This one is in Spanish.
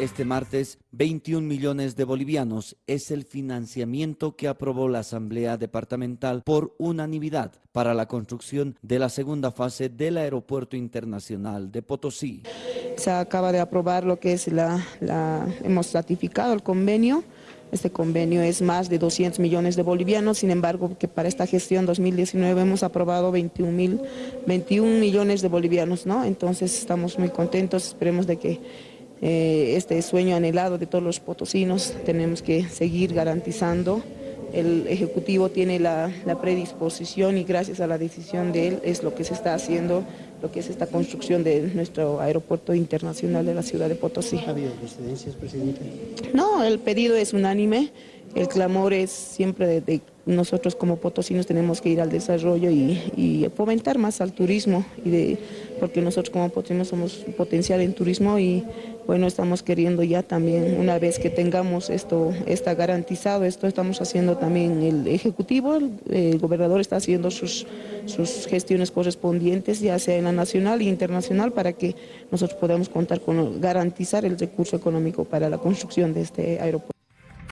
Este martes, 21 millones de bolivianos es el financiamiento que aprobó la Asamblea Departamental por unanimidad para la construcción de la segunda fase del Aeropuerto Internacional de Potosí. Se acaba de aprobar lo que es la, hemos ratificado el convenio este convenio es más de 200 millones de bolivianos, sin embargo, que para esta gestión 2019 hemos aprobado 21, mil, 21 millones de bolivianos, ¿no? Entonces estamos muy contentos, esperemos de que eh, este sueño anhelado de todos los potosinos tenemos que seguir garantizando el Ejecutivo tiene la, predisposición y gracias a la decisión de él es lo que se está haciendo, lo que es esta construcción de nuestro aeropuerto internacional de la ciudad de Potosí. ¿Ha habido disidencias, presidente? No, el pedido es unánime, el clamor es siempre de, nosotros como potosinos tenemos que ir al desarrollo y, fomentar más al turismo, y de, porque nosotros como potosinos somos potencial en turismo y bueno, estamos queriendo ya también, una vez que tengamos esto está garantizado, esto estamos haciendo también el Ejecutivo, el, gobernador está haciendo sus, sus gestiones correspondientes, ya sea en la nacional e internacional, para que nosotros podamos contar con garantizar el recurso económico para la construcción de este aeropuerto.